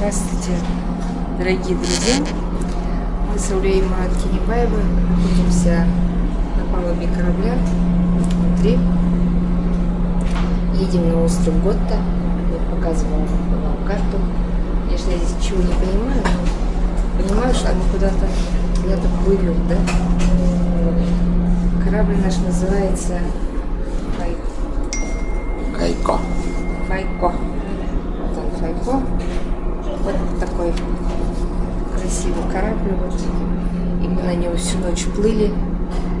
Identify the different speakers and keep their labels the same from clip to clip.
Speaker 1: Здравствуйте, дорогие друзья! Мы с Аулей Мурат Кинебаевой находимся на палубе корабля внутри. Едем на остров Готта. Я показывала вам карту. Конечно, я здесь ничего не понимаю, но понимаю, что мы куда-то куда-то плывем, да? Корабль наш называется
Speaker 2: Файко. Файко.
Speaker 1: Файко. Вот он, Файко. Вот такой красивый корабль. Вот. На нем всю ночь плыли.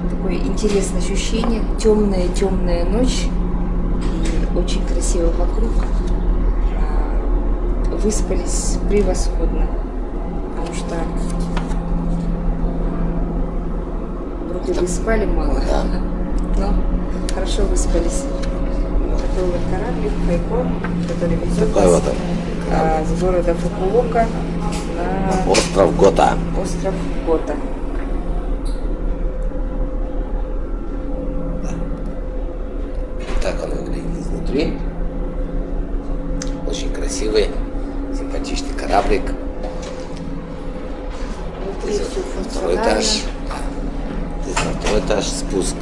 Speaker 1: Такое интересное ощущение. Темная, темная ночь. И очень красиво вокруг. А, выспались превосходно. Потому что вроде бы спали мало. Но хорошо выспались. Такой вот кораблик Хайко, который везет
Speaker 2: он.
Speaker 1: а, с города Фукуока на
Speaker 2: Остров Гота.
Speaker 1: остров Гота.
Speaker 2: Так он изнутри. Очень красивый, симпатичный кораблик.
Speaker 1: Внутри
Speaker 2: Здесь Второй этаж. Здесь на второй этаж спуск.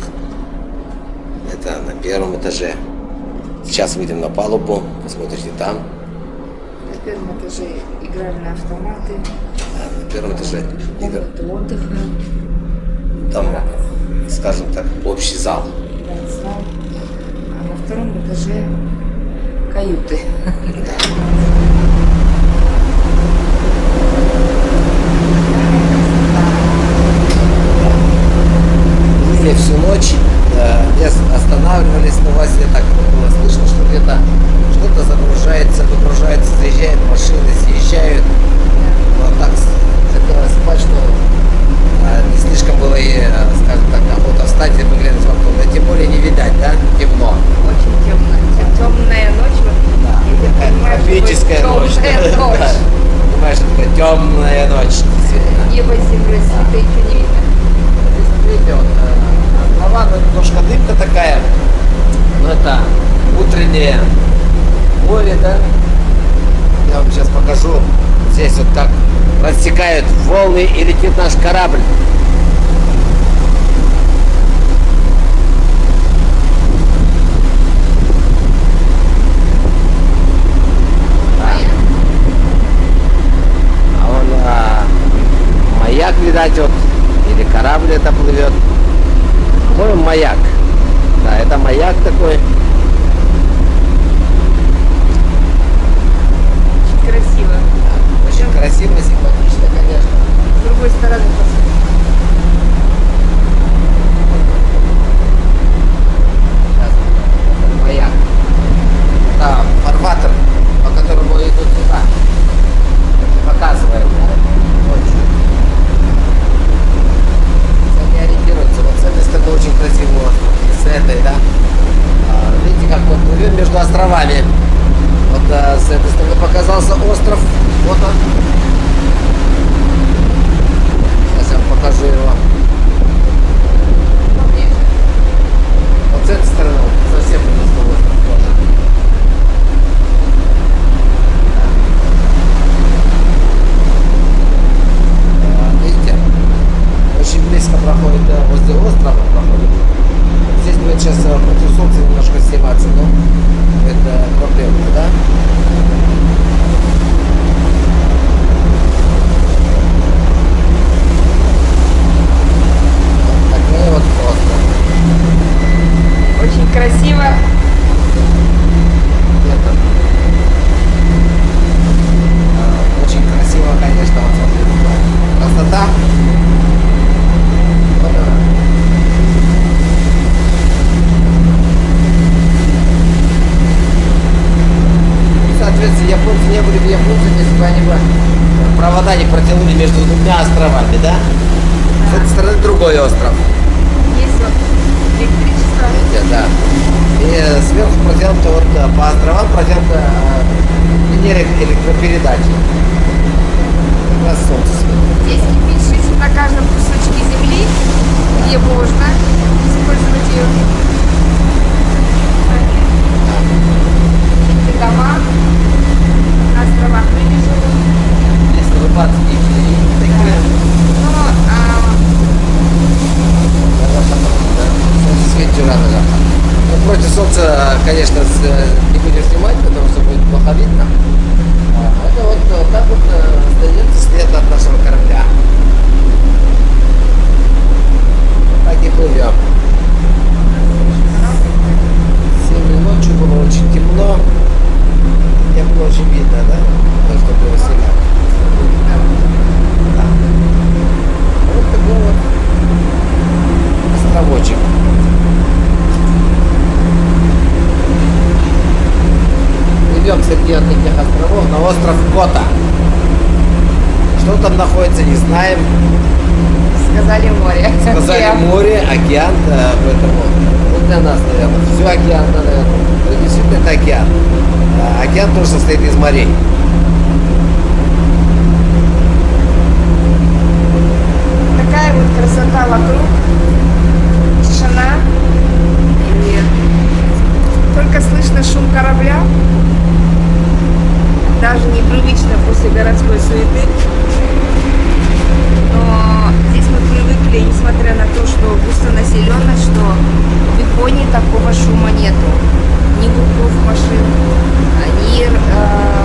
Speaker 2: Это на первом этаже. Сейчас выйдем на палубу, посмотрите там.
Speaker 1: На первом этаже игральные автоматы,
Speaker 2: На первом этаже
Speaker 1: комнаты отдыха,
Speaker 2: там, скажем так, общий зал.
Speaker 1: да, зал. А втором этаже каюты.
Speaker 2: Плыли всю ночь, э, останавливались, но у вас так было слышно, что где-то что-то загружается, выгружается, заезжают машины, съезжают. Вот так с- хотелось спать, что э, не слишком было и, э, скажем так, охота встать и выглянуть в окно. Да тем более не видать, да, темно.
Speaker 1: Очень темная, темная ночь. вот. Что
Speaker 2: ночь. Понимаешь, такая темная ночь.
Speaker 1: Небо земля света еще не видно.
Speaker 2: Вот, э, трава, ну, немножко дымка такая, но это утреннее море, да? Я вам сейчас покажу здесь вот как рассекают волны и летит наш корабль. А он а, маяк, видать, вот, или корабль это плывет. По-моему, маяк. Да, это маяк такой.
Speaker 1: Очень красиво.
Speaker 2: Очень красиво, симпатично, конечно.
Speaker 1: С другой стороны посмотри.
Speaker 2: Сейчас, это маяк. Да, фарватер, по которому идут сюда. Показывает, да, ночью. Они ориентируются. Вот с этой стороны очень красивый остров. И с этой, да. А, видите, как мы плывем между островами. Вот а, с этой показался остров. Вот он. Сейчас я вам покажу его. Вот с этой стороны совсем близко остров тоже. А, Видите? Очень близко проходит да, возле острова проходит. Здесь будет сейчас э, против солнца немножко сниматься, но это проблема, да? Такой вот остров.
Speaker 1: Очень красиво.
Speaker 2: Это, а, очень красиво, конечно, вот смотрите, красота. Вот она. И, Соответственно, японцы не были бы японцами, если бы они бы провода не протянули между двумя островами, да? С этой стороны другой остров.
Speaker 1: Есть вот электричество.
Speaker 2: Видите, да. И сверху протянуто вот э, по островам протянута э, линия электропередачи. Как раз солнце светит.
Speaker 1: Здесь кипишь на каждом кусочке земли, где можно использовать ее. Эти дома на островах Рыбежева.
Speaker 2: плохо видно. А, Это вот, вот так вот э, остается след от нашего корабля. Так и плывем. Сегодня ночью было очень темно. Не было очень видно, да? То, что было сильно. Да. Вот такой вот островочек. Идем среди вот этих островов на остров Кота. Что там находится, не знаем.
Speaker 1: Сказали море.
Speaker 2: Сказали
Speaker 1: Океан.
Speaker 2: море, океан, да, поэтому ну, для нас, наверное, все океан, наверное. Это действительно это океан. А океан тоже состоит из морей.
Speaker 1: Такая вот красота вокруг. Тишина. И только слышно шум корабля. Даже непривычно после городской суеты. Но здесь мы привыкли, несмотря на то, что густонаселенность, что в Японии такого шума нету. Ни гудков машин, ни э,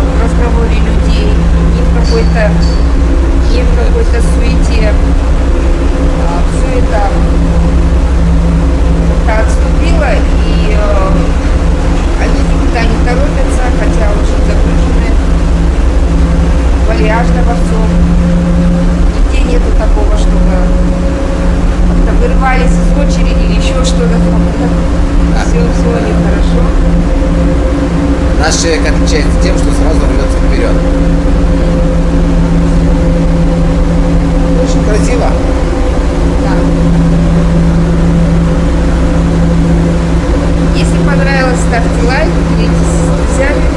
Speaker 2: с тем, что сразу рвется вперед. Очень красиво.
Speaker 1: Да. Если понравилось, ставьте лайк, делитесь с друзьями.